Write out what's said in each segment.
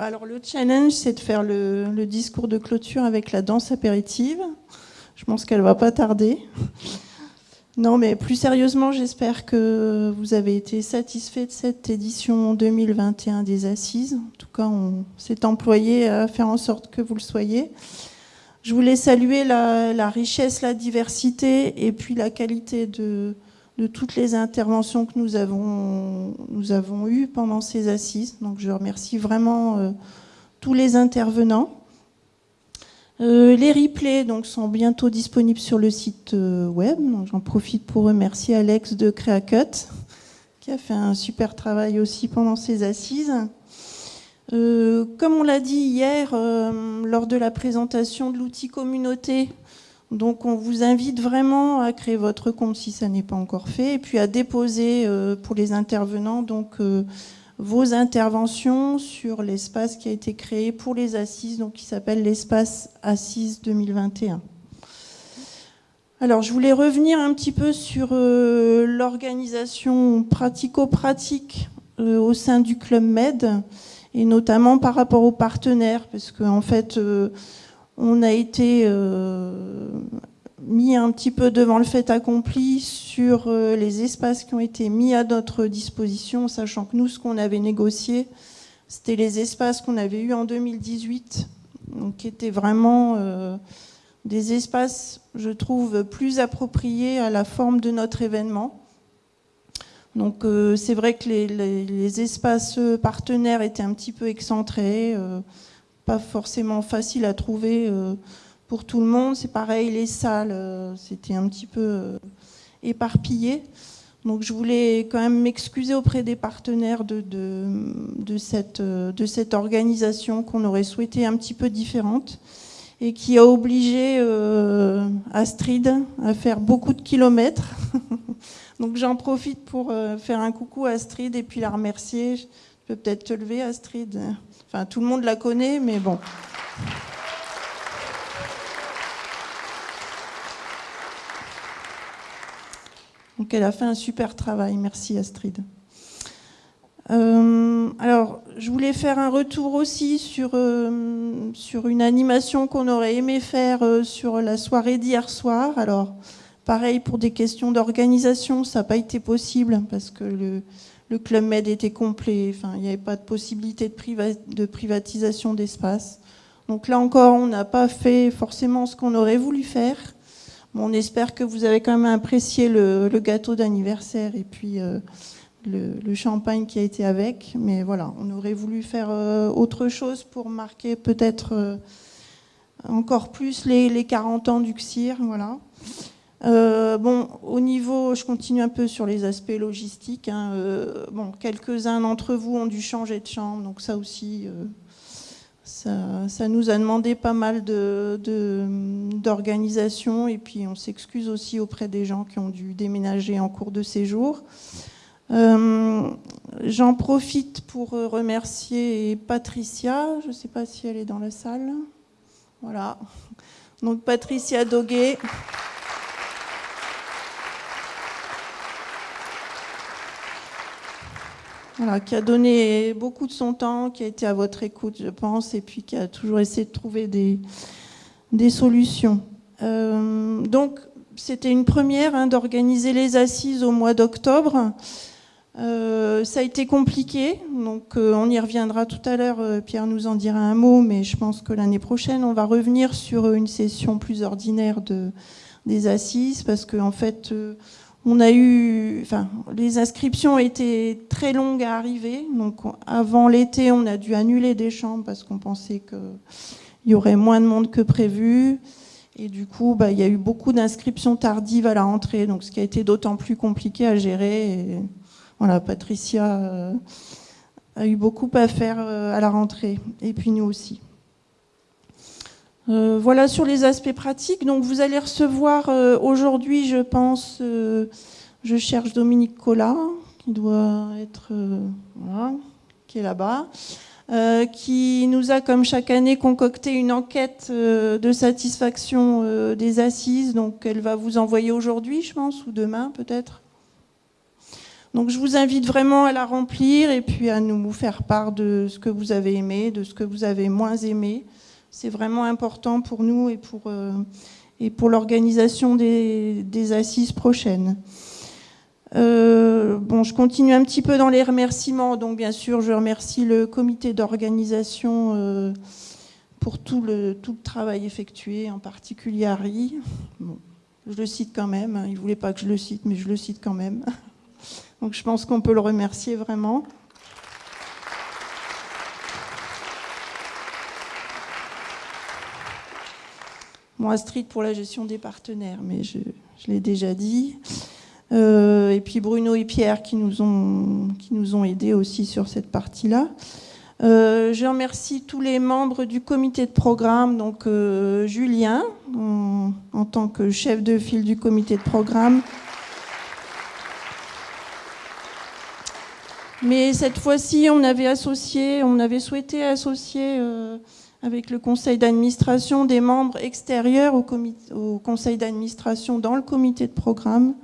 Alors le challenge, c'est de faire le, discours de clôture avec la danse apéritive. Je pense qu'elle va pas tarder. Non, mais plus sérieusement, j'espère que vous avez été satisfait de cette édition 2021 des Assises. En tout cas, on s'est employé à faire en sorte que vous le soyez. Je voulais saluer la, richesse, la diversité et puis la qualité de, toutes les interventions que nous avons, eues pendant ces assises. Donc je remercie vraiment euh, tous les intervenants. Euh, les replays donc, sont bientôt disponibles sur le site euh, web. J'en profite pour remercier Alex de CreaCut qui a fait un super travail aussi pendant ces assises. Comme on l'a dit hier lors de la présentation de l'outil communauté, donc on vous invite vraiment à créer votre compte si ça n'est pas encore fait, et puis à déposer euh, pour les intervenants donc vos interventions sur l'espace qui a été créé pour les assises, donc qui s'appelle l'espace Assises 2021. Alors je voulais revenir un petit peu sur l'organisation pratico-pratique au sein du Club Med et notamment par rapport aux partenaires, parce qu'en fait, euh, on a été euh, mis un petit peu devant le fait accompli sur euh, les espaces qui ont été mis à notre disposition, sachant que nous, ce qu'on avait négocié, c'était les espaces qu'on avait eus en 2018, donc qui étaient vraiment des espaces, je trouve, plus appropriés à la forme de notre événement. Donc euh, c'est vrai que les, espaces partenaires étaient un petit peu excentrés, euh, pas forcément facile à trouver euh, pour tout le monde. C'est pareil, les salles, c'était un petit peu éparpillé. Donc je voulais quand même m'excuser auprès des partenaires de, de, cette, de cette organisation qu'on aurait souhaité un petit peu différente et qui a obligé Astrid à faire beaucoup de kilomètres Donc j'en profite pour euh, faire un coucou à Astrid et puis la remercier. Peut-être te lever, Astrid. Enfin, tout le monde la connaît, mais bon. Donc elle a fait un super travail. Merci Astrid. Euh, alors, je voulais faire un retour aussi sur, euh, sur une animation qu'on aurait aimé faire sur la soirée d'hier soir. Alors, Pareil pour des questions d'organisation, ça n'a pas été possible parce que le, Club Med était complet, enfin, il n'y avait pas de possibilité de, privatisation d'espace. Donc là encore, on n'a pas fait forcément ce qu'on aurait voulu faire. on espère que vous avez quand même apprécié le, gâteau d'anniversaire et puis euh, le, champagne qui a été avec. Mais voilà, on aurait voulu faire euh, autre chose pour marquer peut-être euh, encore plus les, les, 40 ans du CIR. Voilà. Euh, bon, au niveau, je continue un peu sur les aspects logistiques. Hein, euh, bon, quelques-uns d'entre vous ont dû changer de chambre, donc ça aussi, euh, ça, nous a demandé pas mal d'organisation. Et puis, on s'excuse aussi auprès des gens qui ont dû déménager en cours de séjour. J'en profite pour remercier Patricia. Je ne sais pas si elle est dans la salle. Voilà. Donc, Patricia Doguet. Qui a donné beaucoup de son temps, qui a été à votre écoute, je pense, et puis qui a toujours essayé de trouver des, solutions. Euh, donc, c'était une première hein, d'organiser les assises au mois d'octobre. Euh, ça a été compliqué, donc euh, on y reviendra tout à l'heure. Pierre nous en dira un mot, mais je pense que l'année prochaine, on va revenir sur une session plus ordinaire de, des assises, parce qu'en en fait, on a eu, enfin, les inscriptions étaient très longues à arriver. Donc, avant l'été, on a dû annuler des chambres parce qu'on pensait qu'il y aurait moins de monde que prévu. Et du coup, bah, il y a eu beaucoup d'inscriptions tardives à la rentrée, donc ce qui a été d'autant plus compliqué à gérer. voilà, Patricia euh, a eu beaucoup à faire euh, à la rentrée, et puis nous aussi. Euh, voilà sur les aspects pratiques. Donc vous allez recevoir euh, aujourd'hui, je pense, euh, je cherche Dominique Collat, qui doit être qui est là-bas, qui nous a comme chaque année concocté une enquête de satisfaction des assises. Donc elle va vous envoyer aujourd'hui, je pense, ou demain peut-être. Donc je vous invite vraiment à la remplir et puis à nous faire part de ce que vous avez aimé, de ce que vous avez moins aimé. C'est vraiment important pour nous et pour, euh, et pour l'organisation des, assises prochaines. Euh, bon, je continue un petit peu dans les remerciements. Donc bien sûr, je remercie le comité d'organisation euh, pour tout le, tout le travail effectué, en particulier Harry. Je le cite quand même. Hein. Il ne voulait pas que je le cite, mais je le cite quand même. Donc je pense qu'on peut le remercier vraiment. Bon, Astrid pour la gestion des partenaires, mais je, l'ai déjà dit. Euh, et puis Bruno et Pierre qui nous ont, qui nous ont aidés aussi sur cette partie-là. Euh, je remercie tous les membres du comité de programme, donc euh, Julien en, tant que chef de file du comité de programme. Mais cette fois-ci, on avait associé, on avait souhaité associer avec le conseil d'administration des membres extérieurs au, au conseil d'administration dans le comité de programme.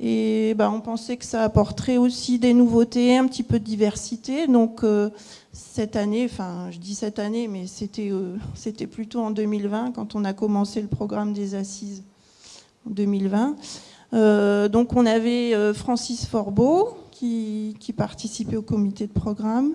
Et ben, on pensait que ça apporterait aussi des nouveautés, un petit peu de diversité. Donc cette année, enfin je dis cette année, mais c'était euh, c'était plutôt en 2020 quand on a commencé le programme des assises en 2020. Euh, donc on avait euh, Francis Forbeau qui, qui, participait au comité de programme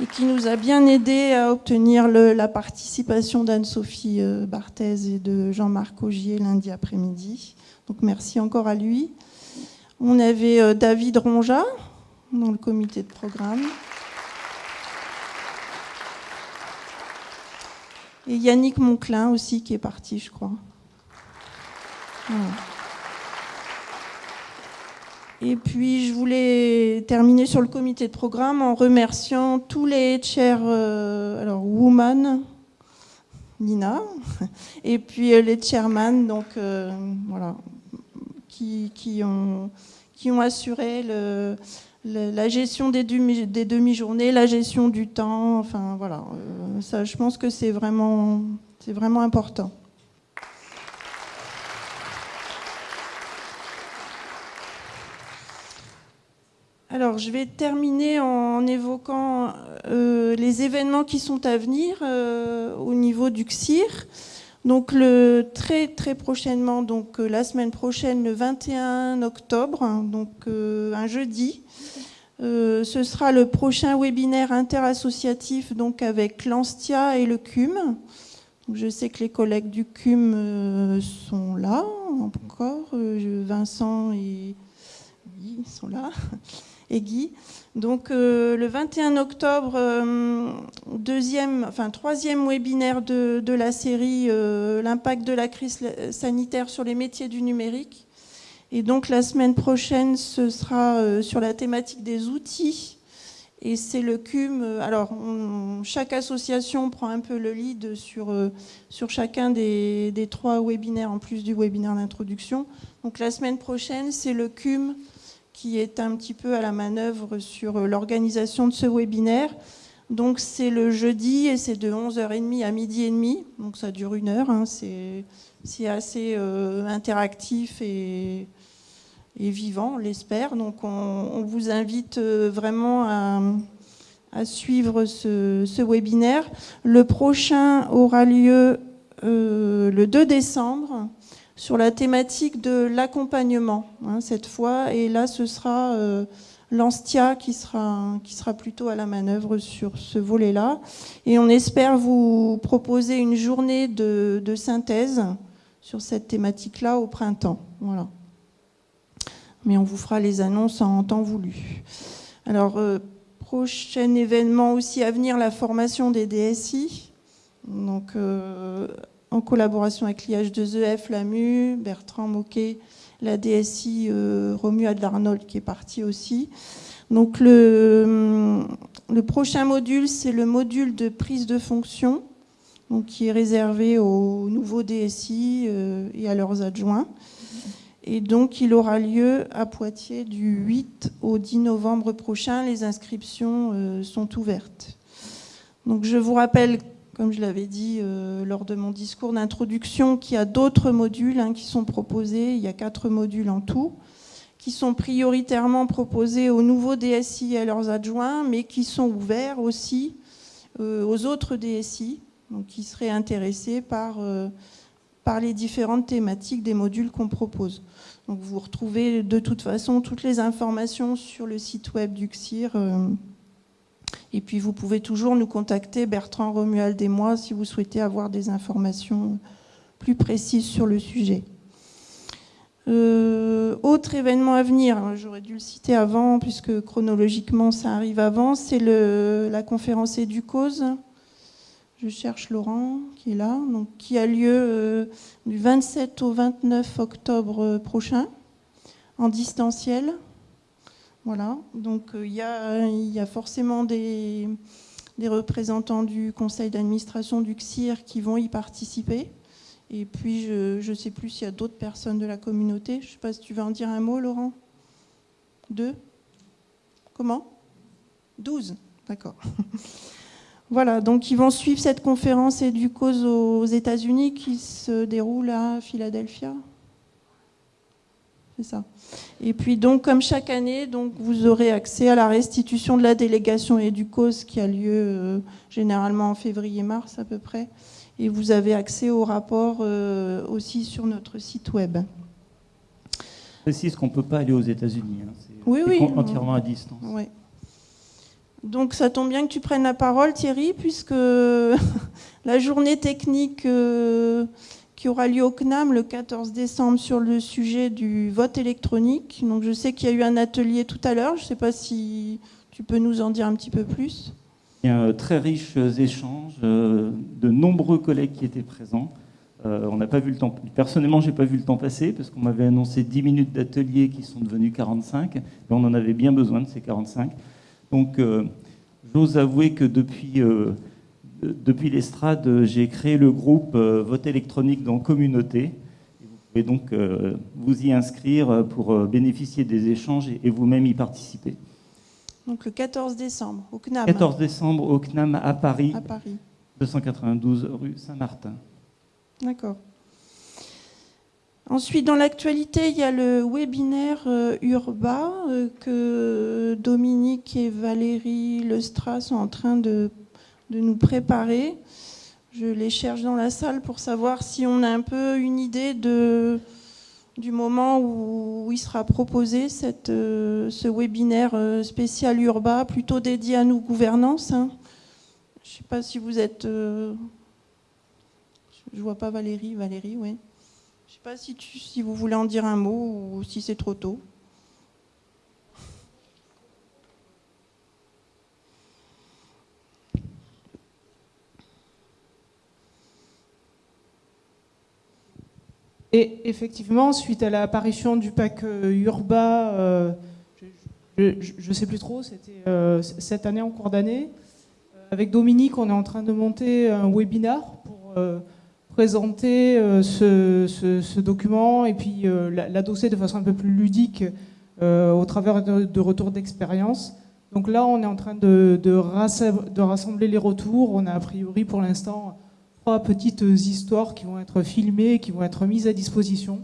et qui nous a bien aidé à obtenir la participation d'Anne-Sophie Barthez et de Jean-Marc Augier lundi après-midi. Donc merci encore à lui. On avait euh, David Ronja dans le comité de programme. Et Yannick Monclin aussi qui est parti, je crois. Et puis je voulais terminer sur le comité de programme en remerciant tous les chairs, euh, alors Woman, Nina, et puis euh, les chairman, donc voilà, qui, ont, qui ont assuré la gestion des, demi-journées, la gestion du temps. Enfin, voilà. Euh, ça, je pense que c'est vraiment, c'est vraiment important. Je vais terminer en évoquant euh, les événements qui sont à venir euh, au niveau du CSIR. Donc très très prochainement, donc euh, la semaine prochaine, le 21 octobre, hein, donc un jeudi, ce sera le prochain webinaire interassociatif donc avec l'Anstia et le CUM. je sais que les collègues du CUM sont là encore, Vincent et Guy sont là, et Guy. Donc euh, le 21 octobre, euh, deuxième, enfin troisième webinaire de, la série euh, l'impact de la crise sanitaire sur les métiers du numérique. Et donc la semaine prochaine, ce sera sur la thématique des outils. Et c'est le CUM. Alors chaque association prend un peu le lead sur, sur chacun des, des trois webinaires en plus du webinaire d'introduction. Donc la semaine prochaine, c'est le CUM qui est un petit peu à la manœuvre sur euh, l'organisation de ce webinaire. Donc c'est le jeudi et c'est de 11h30 à midi et demi, donc ça dure une heure, hein. c'est assez euh, interactif et, vivant, on l'espère. Donc on, vous invite euh, vraiment à, suivre ce, webinaire. Le prochain aura lieu le 2 décembre sur la thématique de l'accompagnement hein, cette fois. Et là, ce sera euh, l'Anstia qui sera, qui sera plutôt à la manœuvre sur ce volet-là. Et on espère vous proposer une journée de, synthèse sur cette thématique-là au printemps. Voilà. Mais on vous fera les annonces en temps voulu. Alors, euh, prochain événement aussi à venir, la formation des DSI. Donc, euh, en collaboration avec l'IH2EF, l'AMU, Bertrand Moquet, la DSI euh, Romuald Arnold qui est parti aussi. Donc le, hum, le prochain module, c'est le module de prise de fonction, donc qui est réservé aux nouveaux DSI euh, et à leurs adjoints. Et donc il aura lieu à Poitiers du 8 au 10 novembre prochain. Les inscriptions euh, sont ouvertes. Donc je vous rappelle comme je l'avais dit lors de mon discours d'introduction, qu'il y a d'autres modules hein, qui sont proposés. Il y a quatre modules en tout qui sont prioritairement proposés aux nouveaux DSI et à leurs adjoints, mais qui sont ouverts aussi euh, aux autres DSI, donc qui seraient intéressés par, euh, par les différentes thématiques des modules qu'on propose. Donc vous retrouvez de toute façon toutes les informations sur le site web du CIR. Euh, et puis vous pouvez toujours nous contacter, Bertrand Romuald et moi, si vous souhaitez avoir des informations plus précises sur le sujet. Euh, autre événement à venir, j'aurais dû le citer avant puisque chronologiquement ça arrive avant, c'est la conférence Éducause. Je cherche Laurent qui est là, donc qui a lieu euh, du 27 au 29 octobre prochain en distanciel. Voilà, donc euh, il y, a, forcément des, des représentants du conseil d'administration du CIR qui vont y participer. Et puis, je ne sais plus s'il y a d'autres personnes de la communauté. Je ne sais pas si tu veux en dire un mot, Laurent Deux Comment? Douze D'accord. voilà, donc ils vont suivre cette conférence et du cause aux États-Unis qui se déroule à Philadelphia. C'est ça. Et puis donc, comme chaque année, donc vous aurez accès à la restitution de la délégation et du cause qui a lieu euh, généralement en février-mars à peu près et vous avez accès au rapport euh, aussi sur notre site web. Je précise qu'on ne peut pas aller aux États-Unis. Hein. C'est oui, oui, entièrement à distance. Donc ça tombe bien que tu prennes la parole, Thierry, puisque la journée technique euh, qui aura lieu au CNAM le 14 décembre sur le sujet du vote électronique. Donc je sais qu'il y a eu un atelier tout à l'heure. Je ne sais pas si tu peux nous en dire un petit peu plus. Il y a un très riches échanges, euh, de nombreux collègues qui étaient présents. Euh, on n'a pas vu le temps. Personnellement, j'ai pas vu le temps passer parce qu'on m'avait annoncé 10 minutes d'atelier qui sont devenus 45, et on en avait bien besoin de ces 45. Donc, euh, j'ose avouer que depuis depuis l'estrade, j'ai créé le groupe Vote électronique dans communauté. vous pouvez donc vous y inscrire pour bénéficier des échanges et vous-même y participer. Donc le 14 décembre, au CNAM. 14 décembre au CNAM à Paris. À Paris. 292 rue Saint-Martin. D'accord. Ensuite, dans l'actualité, il y a le webinaire euh, Urba euh, que Dominique et Valérie Lestra sont en train de, de, nous préparer. Je les cherche dans la salle pour savoir si on a un peu une idée du moment où il sera proposé cette, euh, ce webinaire euh, spécial Urba, plutôt dédié à nous gouvernance. Hein. Je ne sais pas si vous êtes... Euh, je ne vois pas Valérie. Valérie, oui. Je ne sais pas si, tu, si vous voulez en dire un mot ou si c'est trop tôt. Et effectivement, suite à l'apparition du pack euh, Urba, euh, je ne sais plus trop, c'était euh, cette année en cours d'année, avec Dominique, on est en train de monter un webinar pour présenter ce, document et puis l'adosser de façon un peu plus ludique au travers de, retours d'expérience. Donc là, on est en train de, de rassembler les retours. On a a priori pour l'instant trois petites histoires qui vont être filmées qui vont être mises à disposition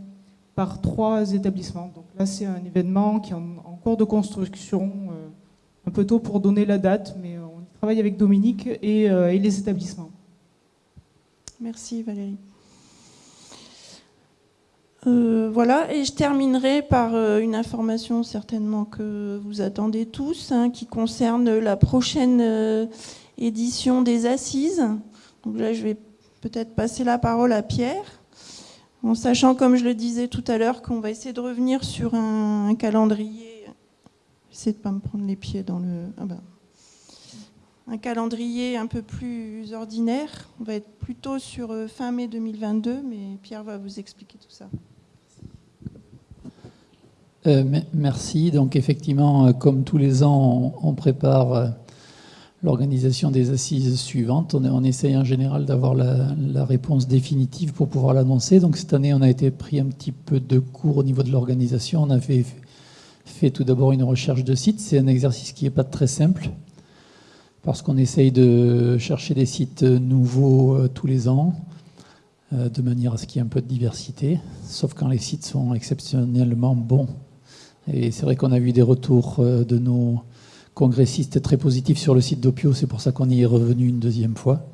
par trois établissements. Donc là, c'est un événement qui est en, cours de construction, euh, un peu tôt pour donner la date, mais on y travaille avec Dominique et, euh, les établissements. Merci Valérie. Euh, voilà, et je terminerai par une information certainement que vous attendez tous, hein, qui concerne la prochaine édition des Assises. Donc là, je vais peut-être passer la parole à Pierre, en sachant, comme je le disais tout à l'heure, qu'on va essayer de revenir sur un, calendrier. J'essaie de pas me prendre les pieds dans le. Ah ben. Un calendrier un peu plus ordinaire. On va être plutôt sur euh, fin mai 2022, mais Pierre va vous expliquer tout ça. Euh, merci. Donc effectivement, euh, comme tous les ans, on prépare l'organisation des assises suivantes. On, essaye en général d'avoir la, réponse définitive pour pouvoir l'annoncer. Donc cette année, on a été pris un petit peu de cours au niveau de l'organisation. On avait fait tout d'abord une recherche de site. C'est un exercice qui n'est pas très simple, parce qu'on essaye de chercher des sites nouveaux tous les ans, de manière à ce qu'il y ait un peu de diversité, sauf quand les sites sont exceptionnellement bons. Et c'est vrai qu'on a vu des retours de nos congressistes très positifs sur le site d'Opio, c'est pour ça qu'on y est revenu une deuxième fois.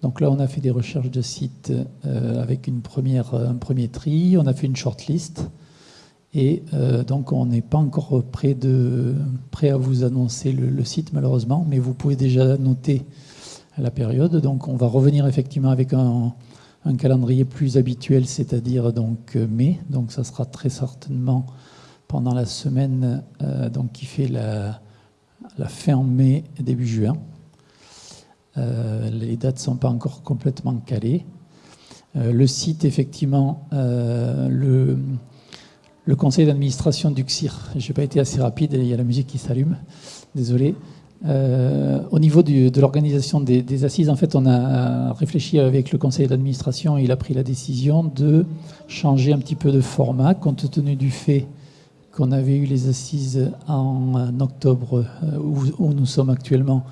Donc là, on a fait des recherches de sites euh, avec un premier tri, on a fait une shortlist, et euh, donc on n'est pas encore prêt, à vous annoncer le, site malheureusement, mais vous pouvez déjà noter la période. Donc on va revenir effectivement avec un, calendrier plus habituel, c'est-à-dire donc euh, mai. Donc ça sera très certainement pendant la semaine qui fait la, la fin mai, début juin. Euh, les dates ne sont pas encore complètement calées. Euh, le site, effectivement, euh, le, conseil d'administration du CIR, je n'ai pas été assez rapide, il y a la musique qui s'allume, désolé. au niveau de l'organisation des, des, assises, en fait, on a réfléchi avec le conseil d'administration il a pris la décision de changer un petit peu de format compte tenu du fait qu'on avait eu les assises en octobre, où, nous sommes actuellement,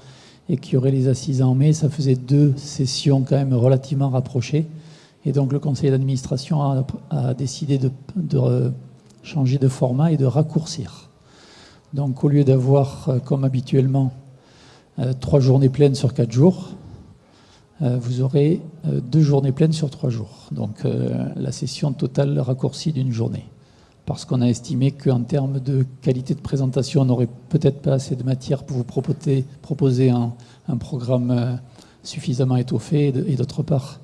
et qu'il y aurait les assises en mai, ça faisait deux sessions quand même relativement rapprochées. Et donc le conseil d'administration a, décidé de, changer de format et de raccourcir. Donc au lieu d'avoir, euh, comme habituellement, euh, trois journées pleines sur quatre jours, euh, vous aurez deux journées pleines sur trois jours. Donc la session totale raccourcie d'une journée parce qu'on a estimé qu'en termes de qualité de présentation, on n'aurait peut-être pas assez de matière pour vous proposer, un, programme euh, suffisamment étoffé, et d'autre part,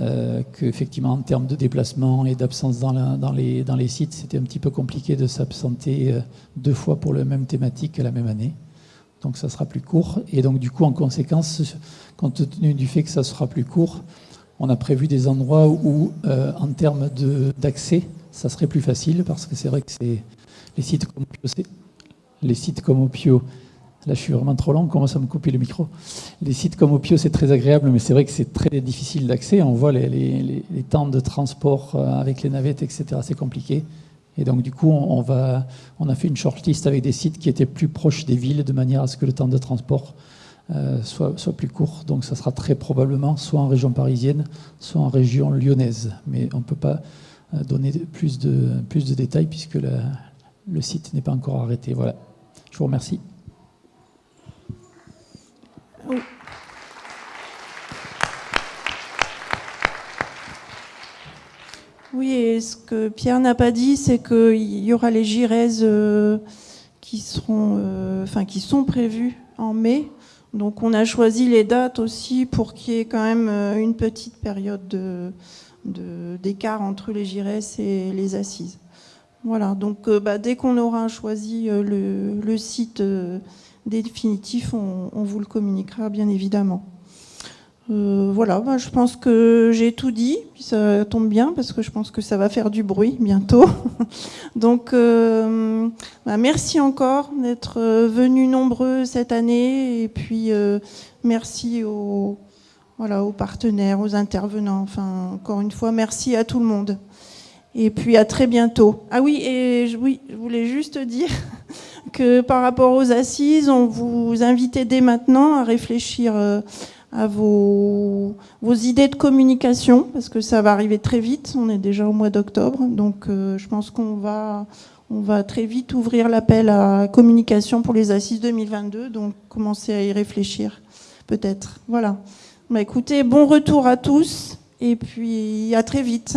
euh, qu'effectivement, en termes de déplacement et d'absence dans, dans, les, dans, les, sites, c'était un petit peu compliqué de s'absenter euh, deux fois pour la même thématique à la même année. Donc ça sera plus court. Et donc du coup, en conséquence, compte tenu du fait que ça sera plus court, on a prévu des endroits où, en termes d'accès, ça serait plus facile parce que c'est vrai que c'est les sites comme Opio, les sites comme Opio, là je suis vraiment trop long, commence à me couper le micro. Les sites comme Opio c'est très agréable, mais c'est vrai que c'est très difficile d'accès. On voit les, temps de transport euh, avec les navettes, etc. C'est compliqué. Et donc du coup, on, va, on a fait une shortlist avec des sites qui étaient plus proches des villes, de manière à ce que le temps de transport euh, soit, soit, plus court. Donc ça sera très probablement soit en région parisienne, soit en région lyonnaise. Mais on ne peut pas donner plus de, plus de détails puisque le site n'est pas encore arrêté. Voilà. Je vous remercie. Oui, et ce que Pierre n'a pas dit, c'est qu'il y aura les giraises euh, qui, euh, qui sont prévues en mai. Donc on a choisi les dates aussi pour qu'il y ait quand même euh, une petite période de, d'écart entre les GIRES et les assises. Voilà, donc euh, bah, dès qu'on aura choisi euh, le, site euh, définitif, on, vous le communiquera bien évidemment. voilà, bah, je pense que j'ai tout dit, ça tombe bien parce que je pense que ça va faire du bruit bientôt. donc bah, merci encore d'être venus nombreux cette année et puis merci aux voilà, aux partenaires, aux intervenants. Enfin, encore une fois, merci à tout le monde. Et puis à très bientôt. Ah oui, et oui, je voulais juste dire que par rapport aux assises, on vous invitait dès maintenant à réfléchir euh, à vos, idées de communication, parce que ça va arriver très vite. On est déjà au mois d'octobre, donc euh, je pense qu'on va, va très vite ouvrir l'appel à communication pour les assises 2022, donc commencez à y réfléchir, peut-être. Voilà. Bah, écoutez, bon retour à tous et puis à très vite.